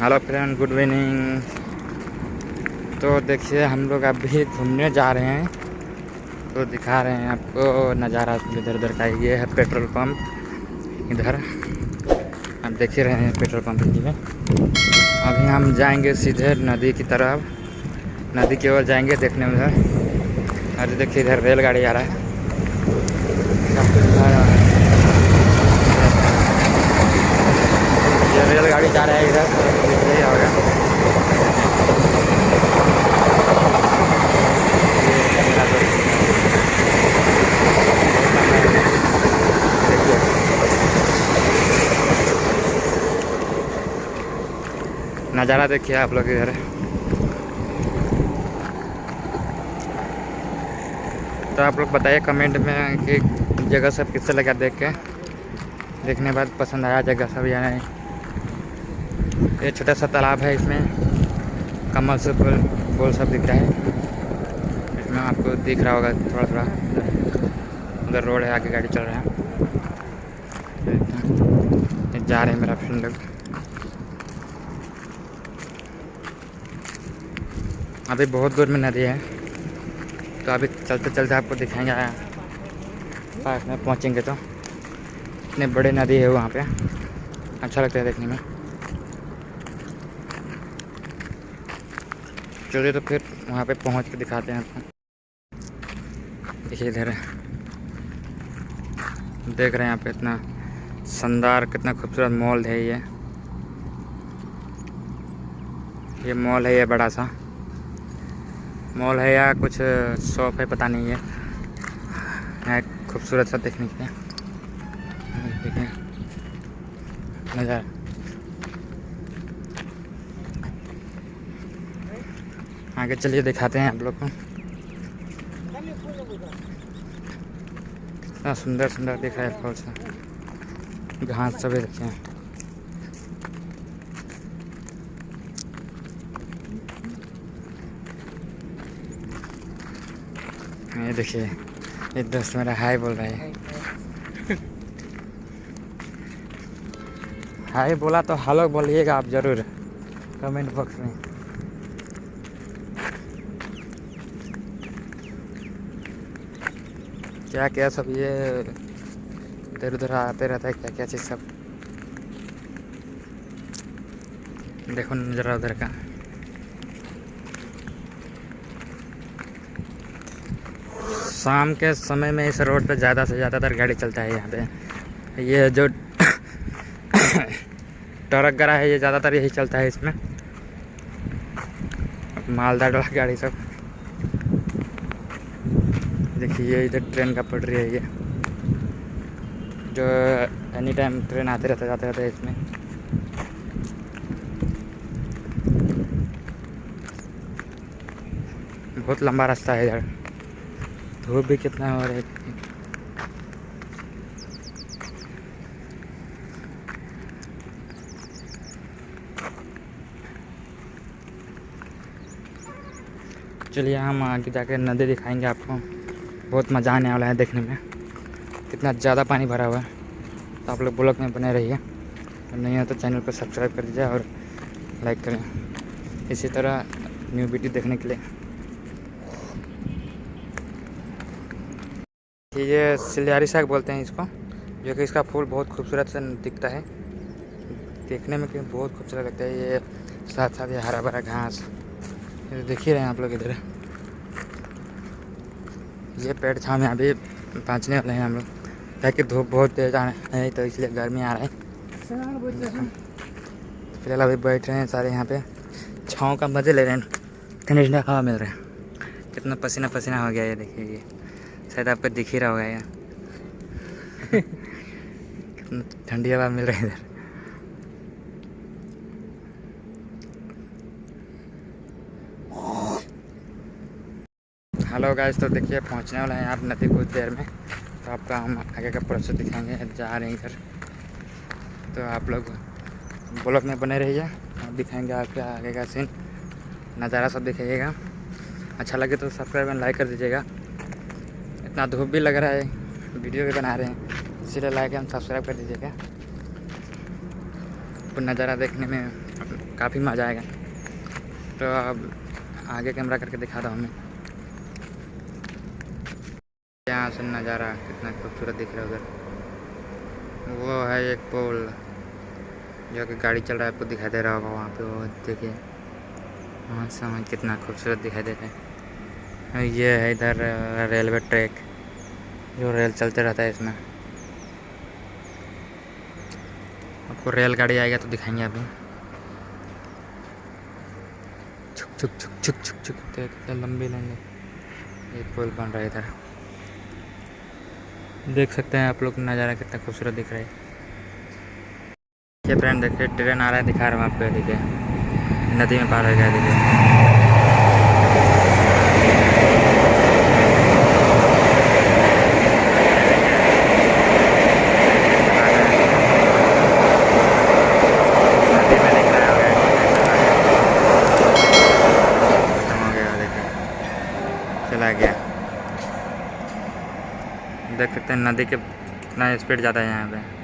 Hello friend, good evening. तो देखिए, हम लोग अभी घूमने जा रहे हैं। तो दिखा रहे हैं आपको नज़ारा इधर उधर का। ये है पेट्रोल पंप, इधर। आप देख ही रहे हैं पेट्रोल पंप में अभी हम जाएँगे सीधे नदी की तरफ़। नदी की ओर जाएँगे देखने में उधर अरे देखिए, इधर रेलगाड़ी आ रहा है। रेलगाड़ी जा रहा है इधर। नज़ारा देखिए आप लोग इधर तो आप लोग बताइए कमेंट में कि जगह सब किससे लगा देख के। देखने बाद पसंद आया जगह सब या नहीं। ये छोटा सा तालाब है इसमें। कमल से फूल फूल सब दिख रहा है। इसमें आपको दिख रहा होगा थोड़ा थोड़ा उधर रोड है, आगे गाड़ी चल रहा है। जा रहे हैं मेरा फ्रेंड लोग। अभी बहुत दूर में नदी है। तो अभी चलते चलते आपको दिखाएँगे पास में पहुँचेंगे तो। इतने बड़े नदी है वहाँ पे। अच्छा लगता है देखने में। चलिए तो फिर वहाँ पे पहुँच के दिखाते हैं आपको। देखिए इधर। देख रहे हैं यहाँ पे इतना शानदार, कितना खूबसूरत मॉल है ये। ये मॉल है ये बड़ा सा। मॉल है या कुछ शॉप है पता नहीं है है खूबसूरत सा देखने के लिए। देखिए। नज़ारा। आगे चलिए दिखाते हैं आप लोग को। कितना सुंदर सुंदर दिख रहा है फल घास सभी देखिए ये देखिए, ये दोस्त मेरा हाय बोल रहा है। हाय बोला तो हेलो बोलिएगा आप ज़रूर, कमेंट बॉक्स में। क्या क्या सब ये इधर उधर आते रहता है क्या क्या चीज़ सब। देखो नज़रा उधर का। शाम के समय में इस रोड पे ज़्यादा से ज़्यादातर गाड़ी चलता है यहाँ पे। ये जो ट्रक गरा है, ये ज़्यादातर यही चलता है इसमें। मालदार वाला गाड़ी सब। देखिए इधर ट्रेन का पटरी है ये। जो एनी टाइम ट्रेन आते रहते, जाते रहते इसमें। बहुत लंबा रास्ता है इधर धूप भी कितना हो रहा है चलिए, हम आगे जाके नदी दिखाएँगे आपको। बहुत मज़ा आने वाला है देखने में। कितना ज़्यादा पानी भरा हुआ है। तो आप लोग ब्लॉग में बने रहिए। नहीं है तो चैनल को सब्सक्राइब कर दीजिए और लाइक करें। इसी तरह न्यू वीडियो देखने के लिए। ये सिलियारी साग बोलते हैं इसको। जो कि इसका फूल बहुत खूबसूरत से दिखता है। देखने में कि बहुत खूबसूरत लगता है ये। साथ साथ ये हरा भरा घास। देख ही रहे हैं आप लोग इधर। ये पेड़ छाव अभी पहुँचने वाले हैं हम लोग। ताकि धूप बहुत तेज आ रहा है तो इसलिए गर्मी आ रहा है। फ़िलहाल अभी बैठ रहे हैं सारे यहाँ पे। छाँव का मज़े ले रहे हैं। ठंडी ठंडा हवा मिल रहा है। कितना पसीना पसीना हो गया ये देखिए ये। शायद आपको दिख ही रहा होगा यार कितना ठंडी हवा मिल रही है इधर। हेलो गाइस तो देखिए, पहुँचने वाला है आप नदी कुछ देर में। तो आपका हम आगे का प्रोसेस दिखाएँगे, जा रहे हैं इधर। तो आप लोग ब्लॉक में बने रहिए आप दिखाएँगे आपके आगे का सीन नज़ारा सब दिखाइएगा। अच्छा लगे तो सब्सक्राइब एंड लाइक कर दीजिएगा। इतना धूप भी लग रहा है, वीडियो भी बना रहे हैं, इसीलिए लाइक एंड सब्सक्राइब कर दीजिएगा। तो नज़ारा देखने में काफ़ी मज़ा आएगा। तो अब आगे कैमरा करके दिखा दो हमें यहाँ से नज़ारा कितना खूबसूरत दिख रहा है उधर। वो है एक पोल, जो कि गाड़ी चल रहा है, आपको दिखाई दे रहा होगा वहाँ पे। वो देखिए, वहाँ से कितना खूबसूरत दिखाई दे रहा है। ये है इधर रेलवे ट्रैक, जो रेल चलते रहता है इसमें। आपको रेलगाड़ी आएगा तो दिखाएँगे अभी। छुक छुक छुक छुक छुक छुक लंबी लंबी ये पुल बन रहा है इधर। देख सकते हैं आप लोग नज़ारा कितना खूबसूरत दिख रहा है। ये फ्रेंड देखिए, ट्रेन आ रहा है, दिखा रहा हूँ आपको देखिए। नदी में पार हो गया देखिए चला गया देख सकते हैं नदी के कितना स्पीड ज़्यादा है यहाँ पे।